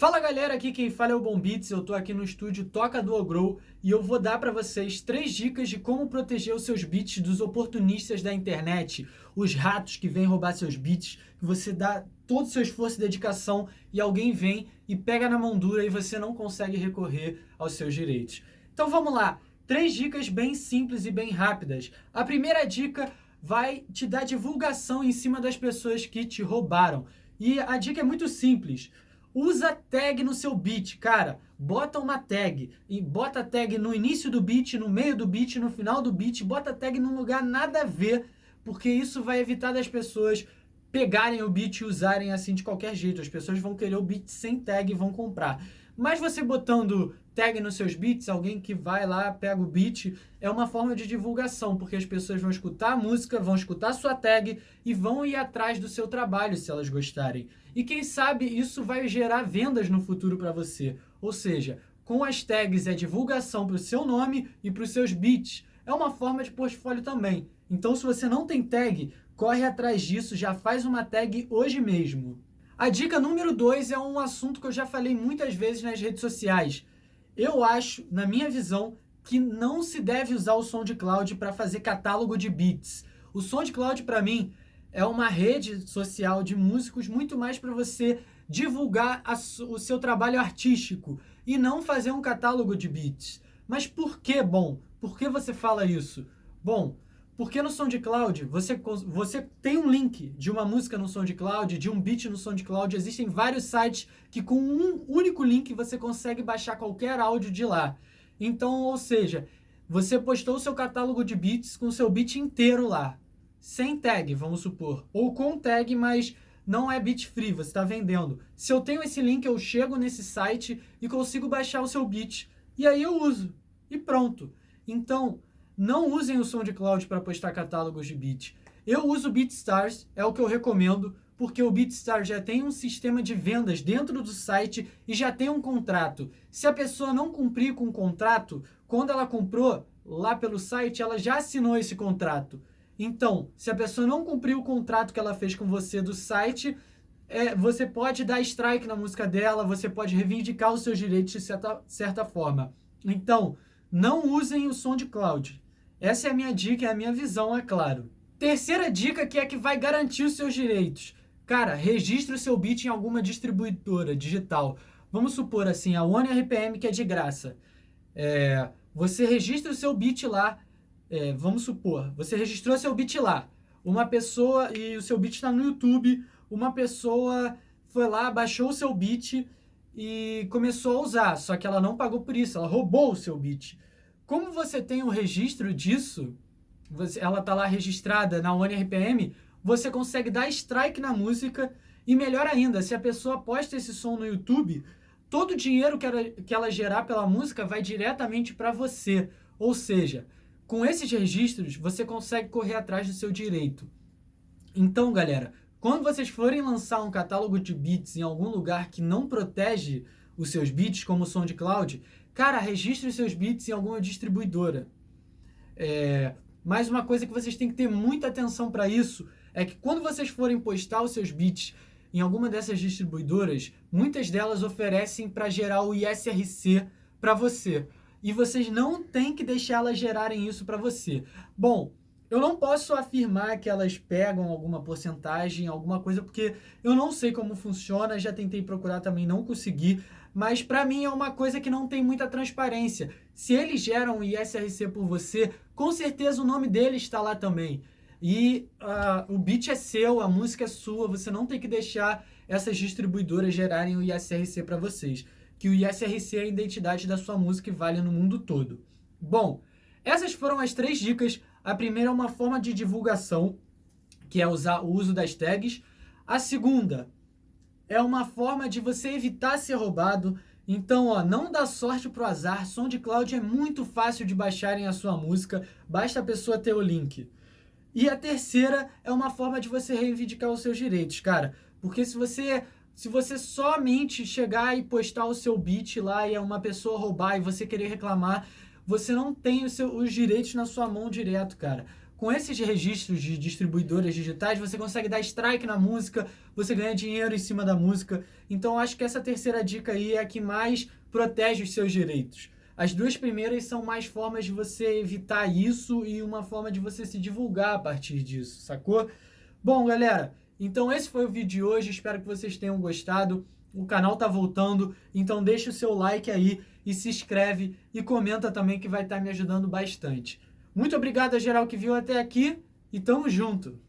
Fala galera, aqui quem fala é o Bombits, eu tô aqui no estúdio Toca do Grow e eu vou dar para vocês três dicas de como proteger os seus beats dos oportunistas da internet, os ratos que vêm roubar seus beats, que você dá todo o seu esforço e dedicação e alguém vem e pega na mão dura e você não consegue recorrer aos seus direitos. Então vamos lá, três dicas bem simples e bem rápidas. A primeira dica vai te dar divulgação em cima das pessoas que te roubaram. E a dica é muito simples. Usa tag no seu beat, cara. Bota uma tag. E bota tag no início do beat, no meio do beat, no final do beat. Bota tag num lugar nada a ver, porque isso vai evitar das pessoas pegarem o beat e usarem assim de qualquer jeito. As pessoas vão querer o beat sem tag e vão comprar. Mas você botando tag nos seus beats, alguém que vai lá, pega o beat, é uma forma de divulgação, porque as pessoas vão escutar a música, vão escutar a sua tag e vão ir atrás do seu trabalho se elas gostarem. E quem sabe isso vai gerar vendas no futuro para você. Ou seja, com as tags é divulgação para o seu nome e para os seus beats. É uma forma de portfólio também. Então se você não tem tag, corre atrás disso, já faz uma tag hoje mesmo. A dica número 2 é um assunto que eu já falei muitas vezes nas redes sociais. Eu acho, na minha visão, que não se deve usar o SoundCloud para fazer catálogo de beats. O SoundCloud, para mim, é uma rede social de músicos muito mais para você divulgar a, o seu trabalho artístico e não fazer um catálogo de beats. Mas por que, bom? Por que você fala isso? Bom, porque no SoundCloud você, você tem um link de uma música no SoundCloud, de um beat no SoundCloud, existem vários sites que com um único link você consegue baixar qualquer áudio de lá. Então, ou seja, você postou o seu catálogo de beats com o seu beat inteiro lá sem tag, vamos supor, ou com tag, mas não é beat free, você está vendendo. Se eu tenho esse link, eu chego nesse site e consigo baixar o seu beat, e aí eu uso, e pronto. Então, não usem o SoundCloud para postar catálogos de beat. Eu uso o BeatStars, é o que eu recomendo, porque o BeatStars já tem um sistema de vendas dentro do site e já tem um contrato. Se a pessoa não cumprir com o contrato, quando ela comprou lá pelo site, ela já assinou esse contrato. Então, se a pessoa não cumpriu o contrato que ela fez com você do site, é, você pode dar strike na música dela, você pode reivindicar os seus direitos de certa, certa forma. Então, não usem o som de cloud. Essa é a minha dica, é a minha visão, é claro. Terceira dica que é que vai garantir os seus direitos. Cara, registre o seu beat em alguma distribuidora digital. Vamos supor assim, a OneRPM que é de graça. É, você registra o seu beat lá, é, vamos supor, você registrou seu beat lá, uma pessoa, e o seu beat está no YouTube, uma pessoa foi lá, baixou o seu beat e começou a usar, só que ela não pagou por isso, ela roubou o seu beat. Como você tem um registro disso, você, ela está lá registrada na OneRPM, você consegue dar strike na música e melhor ainda, se a pessoa posta esse som no YouTube, todo o dinheiro que ela, que ela gerar pela música vai diretamente para você. Ou seja, com esses registros, você consegue correr atrás do seu direito. Então, galera, quando vocês forem lançar um catálogo de beats em algum lugar que não protege os seus beats, como o SoundCloud, cara, registre os seus beats em alguma distribuidora. É, uma coisa que vocês têm que ter muita atenção para isso é que quando vocês forem postar os seus beats em alguma dessas distribuidoras, muitas delas oferecem para gerar o ISRC para você e vocês não têm que deixar elas gerarem isso para você. Bom, eu não posso afirmar que elas pegam alguma porcentagem, alguma coisa, porque eu não sei como funciona, já tentei procurar também, não consegui, mas para mim é uma coisa que não tem muita transparência. Se eles geram ISRC por você, com certeza o nome dele está lá também. E uh, o beat é seu, a música é sua, você não tem que deixar essas distribuidoras gerarem o ISRC para vocês que o ISRC é a identidade da sua música e vale no mundo todo. Bom, essas foram as três dicas. A primeira é uma forma de divulgação, que é usar o uso das tags. A segunda é uma forma de você evitar ser roubado. Então, ó, não dá sorte pro azar. SoundCloud é muito fácil de baixarem a sua música, basta a pessoa ter o link. E a terceira é uma forma de você reivindicar os seus direitos, cara. Porque se você se você somente chegar e postar o seu beat lá e é uma pessoa roubar e você querer reclamar, você não tem seu, os direitos na sua mão direto, cara. com esses registros de distribuidoras digitais, você consegue dar strike na música, você ganha dinheiro em cima da música. Então, acho que essa terceira dica aí é a que mais protege os seus direitos. As duas primeiras são mais formas de você evitar isso e uma forma de você se divulgar a partir disso, sacou? Bom, galera, então esse foi o vídeo de hoje. Espero que vocês tenham gostado. O canal tá voltando, então deixa o seu like aí e se inscreve e comenta também que vai estar tá me ajudando bastante. Muito obrigado a geral que viu até aqui e tamo junto!